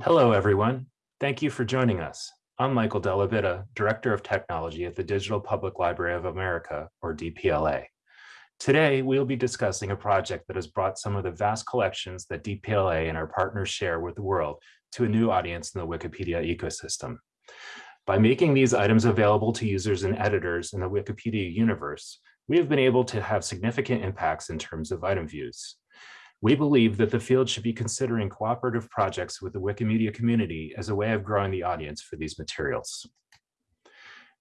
Hello, everyone. Thank you for joining us. I'm Michael Della Bitta Director of Technology at the Digital Public Library of America, or DPLA. Today, we'll be discussing a project that has brought some of the vast collections that DPLA and our partners share with the world to a new audience in the Wikipedia ecosystem. By making these items available to users and editors in the Wikipedia universe, we have been able to have significant impacts in terms of item views. We believe that the field should be considering cooperative projects with the Wikimedia community as a way of growing the audience for these materials.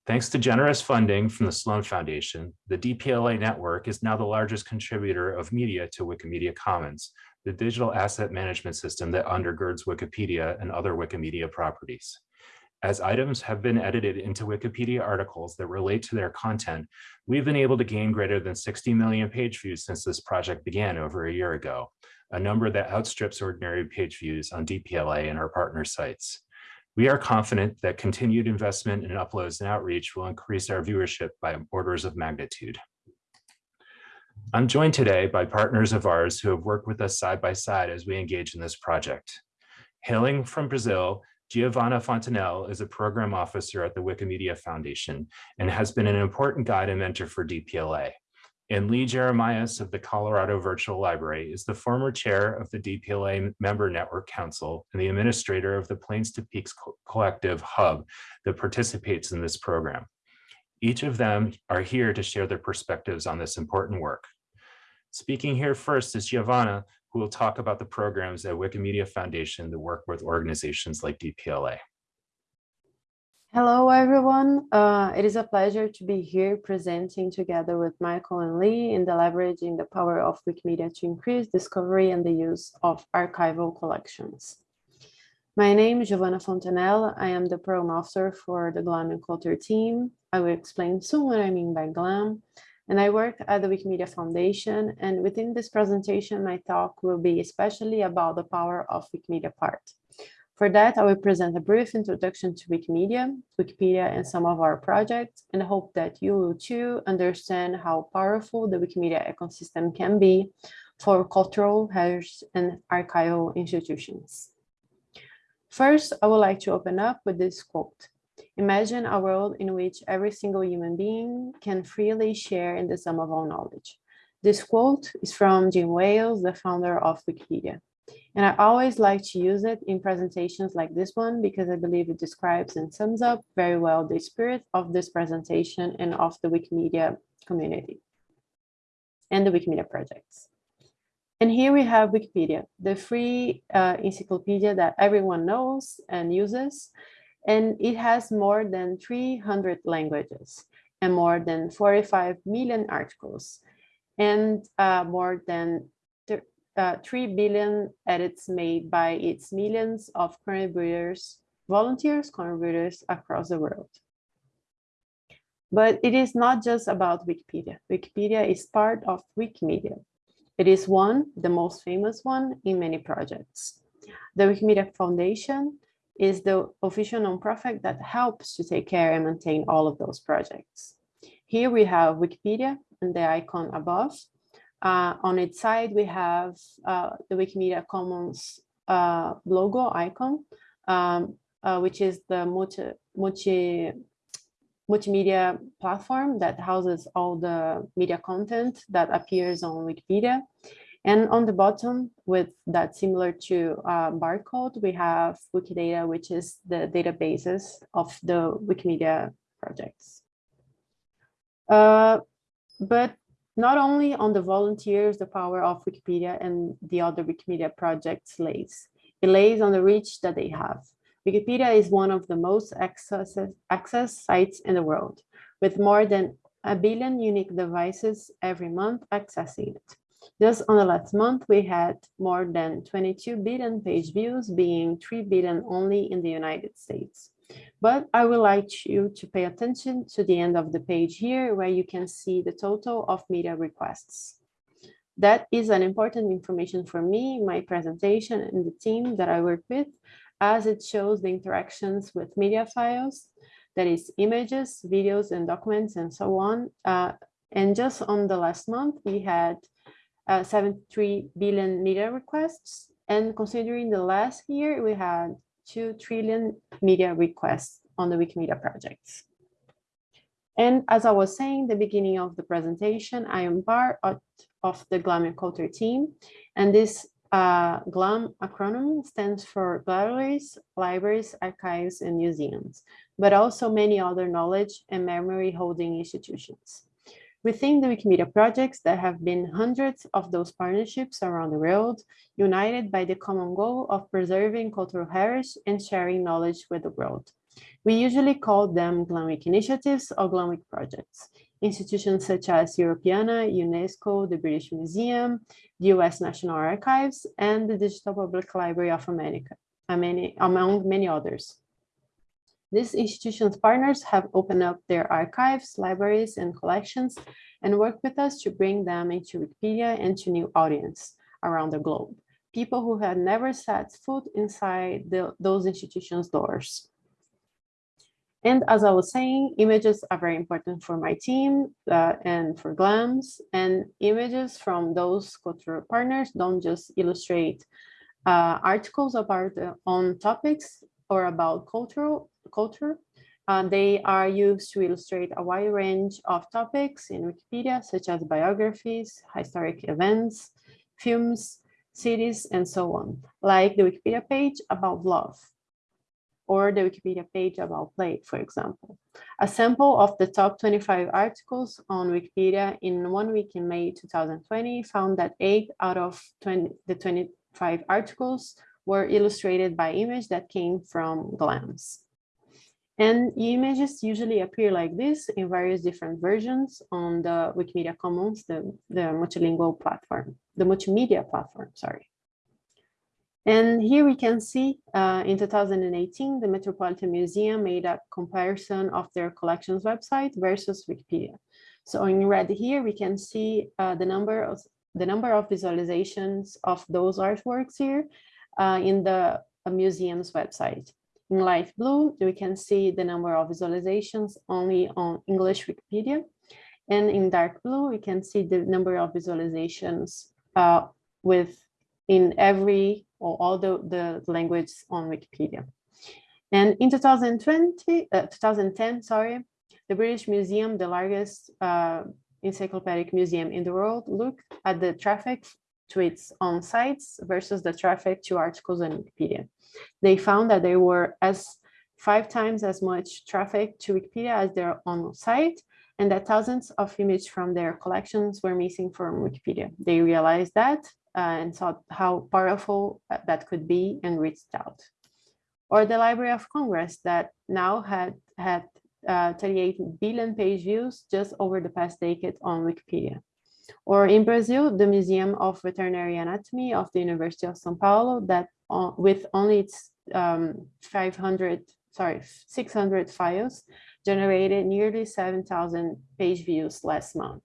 Thanks to generous funding from the Sloan Foundation, the DPLA network is now the largest contributor of media to Wikimedia Commons, the digital asset management system that undergirds Wikipedia and other Wikimedia properties. As items have been edited into Wikipedia articles that relate to their content, we've been able to gain greater than 60 million page views since this project began over a year ago, a number that outstrips ordinary page views on DPLA and our partner sites. We are confident that continued investment in uploads and outreach will increase our viewership by orders of magnitude. I'm joined today by partners of ours who have worked with us side by side as we engage in this project. Hailing from Brazil, Giovanna Fontenelle is a program officer at the Wikimedia Foundation and has been an important guide and mentor for DPLA and Lee Jeremias of the Colorado Virtual Library is the former chair of the DPLA Member Network Council and the administrator of the Plains to Peaks Collective Hub that participates in this program. Each of them are here to share their perspectives on this important work. Speaking here first is Giovanna, will talk about the programs at Wikimedia Foundation that work with organizations like DPLA. Hello, everyone. Uh, it is a pleasure to be here presenting together with Michael and Lee in the leveraging the power of Wikimedia to increase discovery and the use of archival collections. My name is Giovanna Fontenelle. I am the program officer for the GLAM and Culture team. I will explain soon what I mean by GLAM. And I work at the Wikimedia Foundation. And within this presentation, my talk will be especially about the power of Wikimedia part. For that, I will present a brief introduction to Wikimedia, Wikipedia, and some of our projects, and hope that you will too understand how powerful the Wikimedia ecosystem can be for cultural, heritage, and archival institutions. First, I would like to open up with this quote. Imagine a world in which every single human being can freely share in the sum of all knowledge. This quote is from Jim Wales, the founder of Wikipedia. And I always like to use it in presentations like this one because I believe it describes and sums up very well the spirit of this presentation and of the Wikimedia community and the Wikimedia projects. And here we have Wikipedia, the free uh, encyclopedia that everyone knows and uses. And it has more than 300 languages and more than 45 million articles and uh, more than uh, 3 billion edits made by its millions of contributors, volunteers, contributors across the world. But it is not just about Wikipedia. Wikipedia is part of Wikimedia. It is one, the most famous one in many projects. The Wikimedia Foundation is the official nonprofit that helps to take care and maintain all of those projects. Here we have Wikipedia and the icon above, uh, on its side, we have uh, the Wikimedia Commons uh, logo icon, um, uh, which is the multi, multi, multimedia platform that houses all the media content that appears on Wikipedia. And on the bottom, with that similar to uh, barcode, we have Wikidata, which is the databases of the Wikimedia projects. Uh, but not only on the volunteers, the power of Wikipedia and the other Wikimedia projects lays. It lays on the reach that they have. Wikipedia is one of the most access, access sites in the world, with more than a billion unique devices every month accessing it. Just on the last month, we had more than 22 billion page views, being 3 billion only in the United States. But I would like you to pay attention to the end of the page here where you can see the total of media requests. That is an important information for me, my presentation and the team that I work with, as it shows the interactions with media files, that is images, videos, and documents, and so on. Uh, and just on the last month, we had uh, 73 billion media requests. And considering the last year, we had 2 trillion media requests on the Wikimedia projects. And as I was saying the beginning of the presentation, I am part of, of the GLAM Culture team, and this uh, GLAM acronym stands for Galleries, Libraries, Archives, and Museums, but also many other knowledge and memory holding institutions. Within the Wikimedia projects, there have been hundreds of those partnerships around the world, united by the common goal of preserving cultural heritage and sharing knowledge with the world. We usually call them GLAM-Wiki initiatives or GLAM-Wiki projects. Institutions such as Europeana, UNESCO, the British Museum, the US National Archives, and the Digital Public Library of America, among many others. These institutions partners have opened up their archives, libraries, and collections and work with us to bring them into Wikipedia and to new audience around the globe, people who had never set foot inside the, those institutions' doors. And as I was saying, images are very important for my team uh, and for GLAMS. And images from those cultural partners don't just illustrate uh, articles about their own topics or about cultural culture. Uh, they are used to illustrate a wide range of topics in Wikipedia, such as biographies, historic events, films, cities, and so on, like the Wikipedia page about love or the Wikipedia page about play, for example. A sample of the top 25 articles on Wikipedia in one week in May 2020 found that eight out of 20, the 25 articles were illustrated by image that came from GLAMS. And images usually appear like this in various different versions on the Wikimedia Commons, the, the multilingual platform, the multimedia platform, sorry. And here we can see uh, in 2018, the Metropolitan Museum made a comparison of their collections website versus Wikipedia. So in red here, we can see uh, the number of the number of visualizations of those artworks here uh, in the uh, museum's website. In light blue, we can see the number of visualizations only on English Wikipedia. And in dark blue, we can see the number of visualizations uh, with in every or all the, the language on Wikipedia. And in 2020, uh, 2010, sorry, the British Museum, the largest uh, encyclopedic museum in the world, looked at the traffic to its own sites versus the traffic to articles on Wikipedia. They found that there were as five times as much traffic to Wikipedia as their own site, and that thousands of images from their collections were missing from Wikipedia. They realized that uh, and saw how powerful uh, that could be and reached out. Or the Library of Congress that now had had uh, 38 billion page views just over the past decade on Wikipedia. Or in Brazil, the Museum of Veterinary Anatomy of the University of São Paulo that uh, with only its um, 500, sorry, 600 files generated nearly 7,000 page views last month.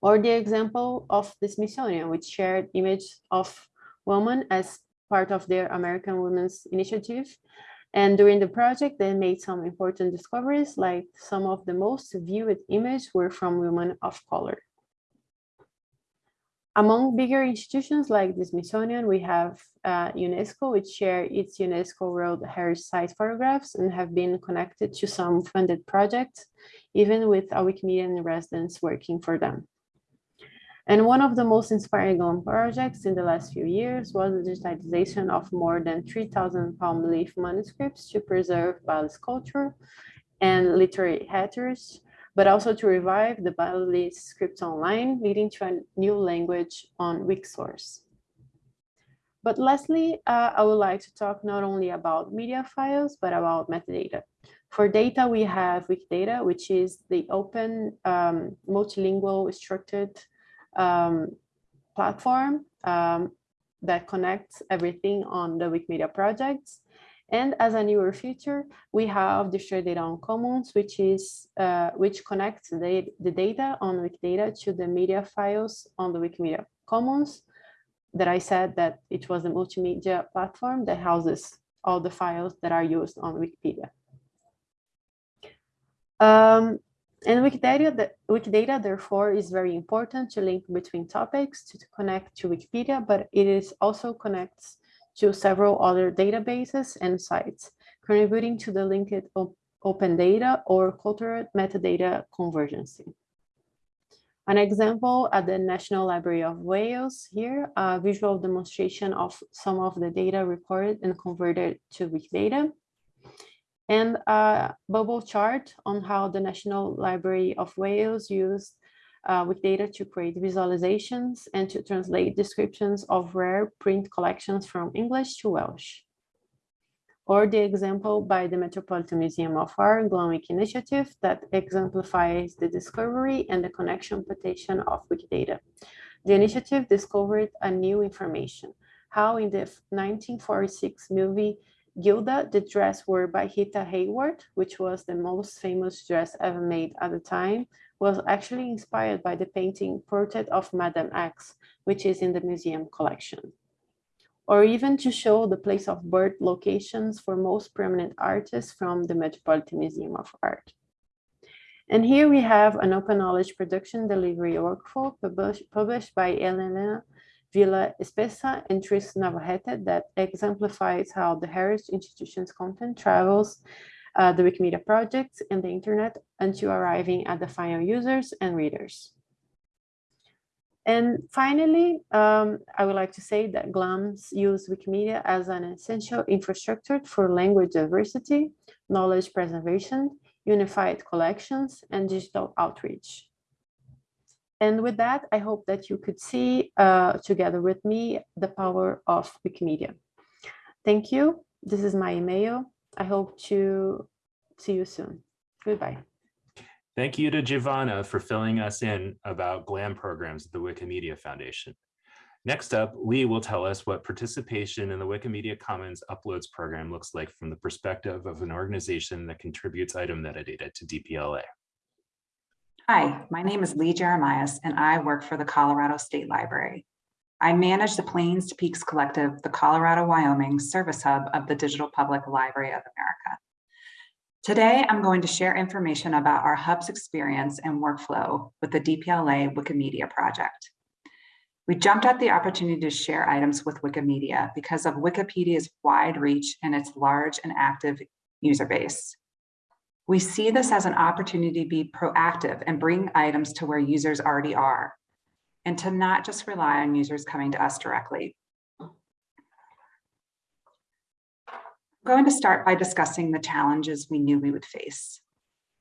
Or the example of the Smithsonian, which shared image of women as part of their American Women's Initiative. And during the project, they made some important discoveries, like some of the most viewed images were from women of color. Among bigger institutions like the Smithsonian, we have uh, UNESCO, which share its UNESCO World Heritage Site photographs and have been connected to some funded projects, even with a Wikimedian residents working for them. And one of the most inspiring projects in the last few years was the digitization of more than 3,000 palm leaf manuscripts to preserve Bali's culture and literary heritage, but also to revive the Bali scripts online, leading to a new language on Wikisource. But lastly, uh, I would like to talk not only about media files, but about metadata. For data, we have Wikidata, which is the open um, multilingual structured um, platform um, that connects everything on the Wikimedia projects. And as a newer feature, we have the shared data on commons, which is uh, which connects the, the data on Wikidata to the media files on the Wikimedia Commons. That I said that it was a multimedia platform that houses all the files that are used on Wikipedia. Um, and Wikidata, Wikidata, therefore, is very important to link between topics to, to, connect to Wikipedia, but it is also connects to several other databases and sites, contributing to the linked op open data or cultural metadata convergence. An example at the National Library of Wales here, a visual demonstration of some of the data recorded and converted to Wikidata and a bubble chart on how the National Library of Wales used uh, Wikidata to create visualizations and to translate descriptions of rare print collections from English to Welsh. Or the example by the Metropolitan Museum of Art GLAM-Wiki initiative that exemplifies the discovery and the connection potential of Wikidata. The initiative discovered a new information, how in the 1946 movie Gilda, the dress wore by Rita Hayworth, which was the most famous dress ever made at the time, was actually inspired by the painting Portrait of Madame X, which is in the museum collection. Or even to show the place of birth locations for most prominent artists from the Metropolitan Museum of Art. And here we have an open knowledge production delivery workflow published, published by Elena Villaespesa and Tris Navarrete that exemplifies how the heritage institution's content travels uh, the Wikimedia projects and the internet until arriving at the final users and readers. And finally, um, I would like to say that GLAMs use Wikimedia as an essential infrastructure for language diversity, knowledge preservation, unified collections, and digital outreach. And with that, I hope that you could see uh, together with me the power of Wikimedia. Thank you. This is my email. I hope to see you soon. Goodbye. Thank you to Giovanna for filling us in about GLAM programs at the Wikimedia Foundation. Next up, Lee will tell us what participation in the Wikimedia Commons Uploads program looks like from the perspective of an organization that contributes item metadata to DPLA. Hi, my name is Lee Jeremias, and I work for the Colorado State Library. I manage the Plains to Peaks Collective, the Colorado-Wyoming service hub of the Digital Public Library of America. Today, I'm going to share information about our hub's experience and workflow with the DPLA Wikimedia project. We jumped at the opportunity to share items with Wikimedia because of Wikipedia's wide reach and its large and active user base. We see this as an opportunity to be proactive and bring items to where users already are, and to not just rely on users coming to us directly. I'm going to start by discussing the challenges we knew we would face.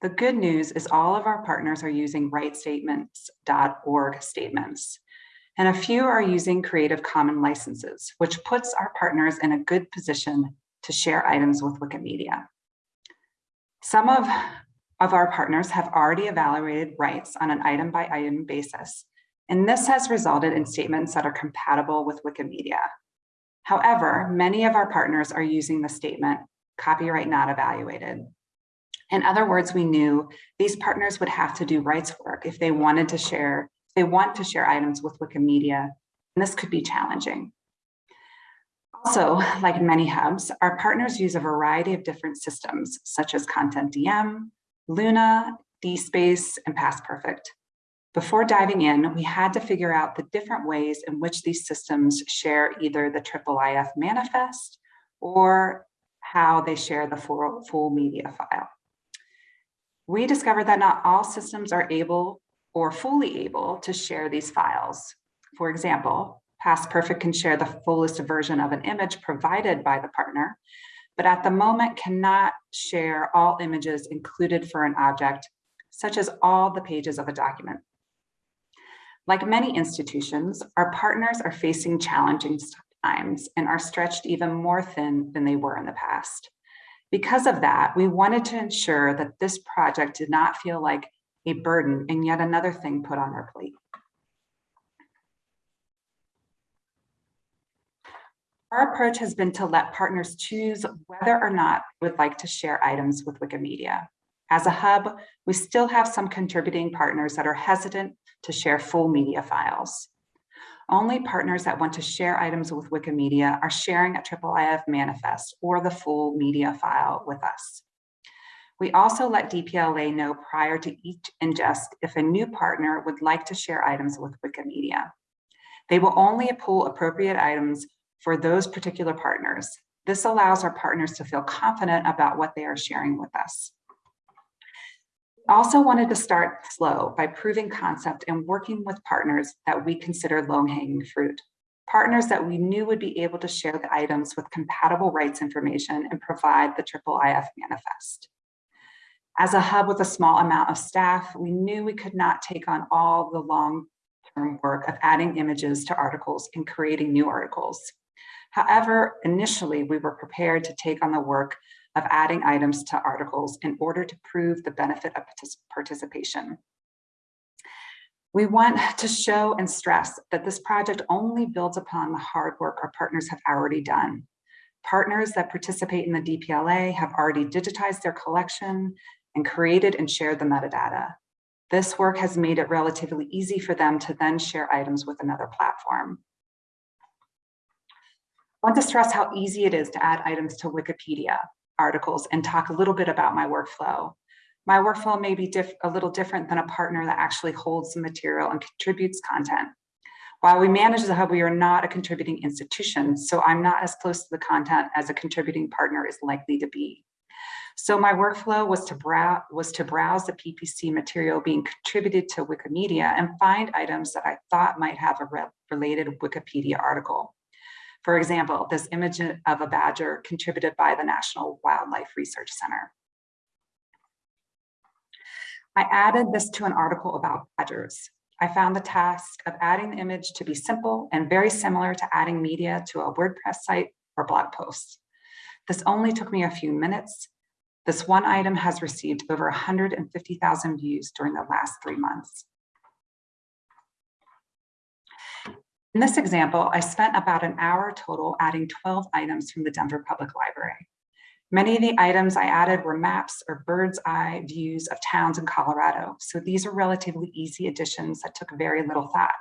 The good news is all of our partners are using rightstatements.org statements, and a few are using Creative Commons licenses, which puts our partners in a good position to share items with Wikimedia. Some of, of our partners have already evaluated rights on an item by item basis, and this has resulted in statements that are compatible with Wikimedia. However, many of our partners are using the statement copyright not evaluated. In other words, we knew these partners would have to do rights work if they wanted to share, they want to share items with Wikimedia, and this could be challenging. Also, like many hubs, our partners use a variety of different systems, such as CONTENTdm, Luna, DSpace, and PastPerfect. Before diving in, we had to figure out the different ways in which these systems share either the IIIF manifest or how they share the full, full media file. We discovered that not all systems are able or fully able to share these files. For example, PastPerfect can share the fullest version of an image provided by the partner, but at the moment cannot share all images included for an object, such as all the pages of a document. Like many institutions, our partners are facing challenging times and are stretched even more thin than they were in the past. Because of that, we wanted to ensure that this project did not feel like a burden and yet another thing put on our plate. Our approach has been to let partners choose whether or not they would like to share items with Wikimedia. As a hub, we still have some contributing partners that are hesitant to share full media files. Only partners that want to share items with Wikimedia are sharing a IIIF manifest or the full media file with us. We also let DPLA know prior to each ingest if a new partner would like to share items with Wikimedia. They will only pull appropriate items for those particular partners. This allows our partners to feel confident about what they are sharing with us. Also wanted to start slow by proving concept and working with partners that we consider low-hanging fruit. Partners that we knew would be able to share the items with compatible rights information and provide the triple IF manifest. As a hub with a small amount of staff, we knew we could not take on all the long-term work of adding images to articles and creating new articles. However, initially we were prepared to take on the work of adding items to articles in order to prove the benefit of participation. We want to show and stress that this project only builds upon the hard work our partners have already done. Partners that participate in the DPLA have already digitized their collection and created and shared the metadata. This work has made it relatively easy for them to then share items with another platform. I want to stress how easy it is to add items to Wikipedia articles and talk a little bit about my workflow. My workflow may be a little different than a partner that actually holds the material and contributes content. While we manage the hub, we are not a contributing institution, so I'm not as close to the content as a contributing partner is likely to be. So my workflow was to, brow was to browse the PPC material being contributed to Wikimedia and find items that I thought might have a re related Wikipedia article. For example, this image of a badger contributed by the National Wildlife Research Center. I added this to an article about badgers. I found the task of adding the image to be simple and very similar to adding media to a WordPress site or blog post. This only took me a few minutes. This one item has received over 150,000 views during the last three months. In this example, I spent about an hour total adding 12 items from the Denver Public Library. Many of the items I added were maps or bird's eye views of towns in Colorado. So these are relatively easy additions that took very little thought.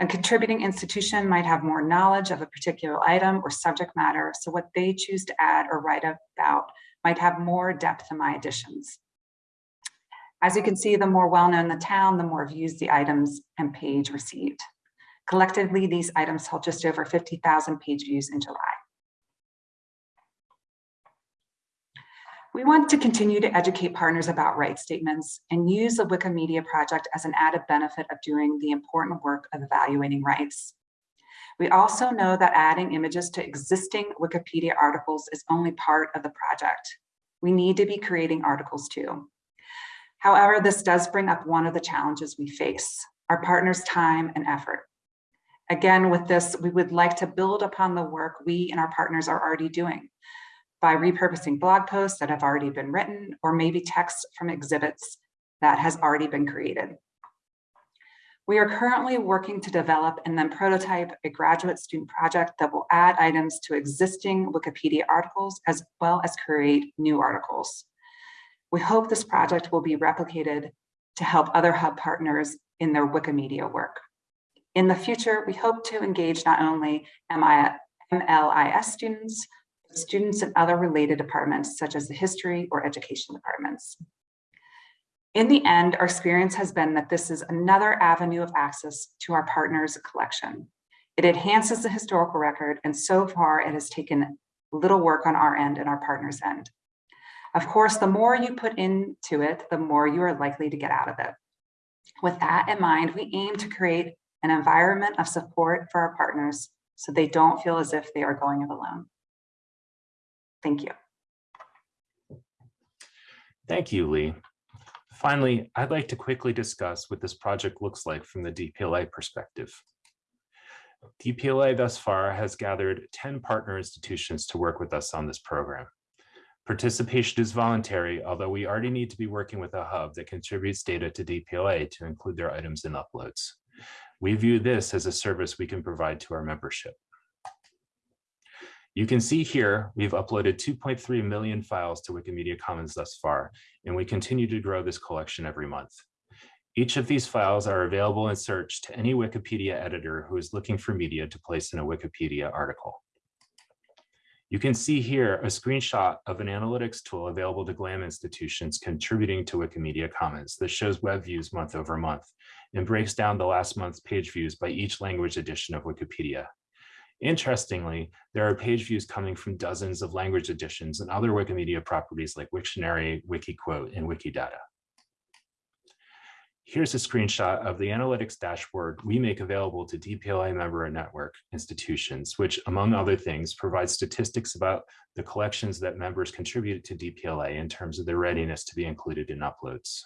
A contributing institution might have more knowledge of a particular item or subject matter, so what they choose to add or write about might have more depth in my additions. As you can see, the more well-known the town, the more views the items and page received. Collectively, these items held just over 50,000 page views in July. We want to continue to educate partners about rights statements and use the Wikimedia project as an added benefit of doing the important work of evaluating rights. We also know that adding images to existing Wikipedia articles is only part of the project. We need to be creating articles too. However, this does bring up one of the challenges we face, our partners' time and effort. Again, with this, we would like to build upon the work we and our partners are already doing by repurposing blog posts that have already been written or maybe text from exhibits that has already been created. We are currently working to develop and then prototype a graduate student project that will add items to existing Wikipedia articles as well as create new articles. We hope this project will be replicated to help other hub partners in their Wikimedia work. In the future, we hope to engage not only MLIS students, but students in other related departments, such as the history or education departments. In the end, our experience has been that this is another avenue of access to our partners' collection. It enhances the historical record, and so far it has taken little work on our end and our partners' end. Of course, the more you put into it, the more you are likely to get out of it. With that in mind, we aim to create an environment of support for our partners so they don't feel as if they are going it alone. Thank you. Thank you, Lee. Finally, I'd like to quickly discuss what this project looks like from the DPLA perspective. DPLA thus far has gathered 10 partner institutions to work with us on this program. Participation is voluntary, although we already need to be working with a hub that contributes data to DPLA to include their items in uploads. We view this as a service we can provide to our membership. You can see here, we've uploaded 2.3 million files to Wikimedia Commons thus far, and we continue to grow this collection every month. Each of these files are available in search to any Wikipedia editor who is looking for media to place in a Wikipedia article. You can see here a screenshot of an analytics tool available to GLAM institutions contributing to Wikimedia Commons that shows web views month over month and breaks down the last month's page views by each language edition of Wikipedia. Interestingly, there are page views coming from dozens of language editions and other Wikimedia properties like Wiktionary, Wikiquote, and Wikidata. Here's a screenshot of the analytics dashboard we make available to DPLA member and network institutions, which among other things provides statistics about the collections that members contribute to DPLA in terms of their readiness to be included in uploads.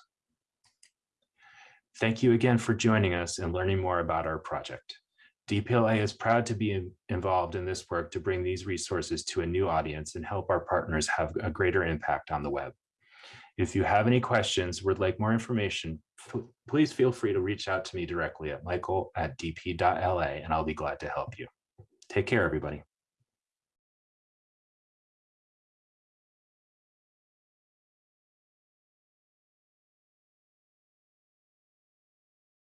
Thank you again for joining us and learning more about our project. DPLA is proud to be involved in this work to bring these resources to a new audience and help our partners have a greater impact on the web. If you have any questions, would like more information, please feel free to reach out to me directly at michael at dp.la and I'll be glad to help you. Take care, everybody.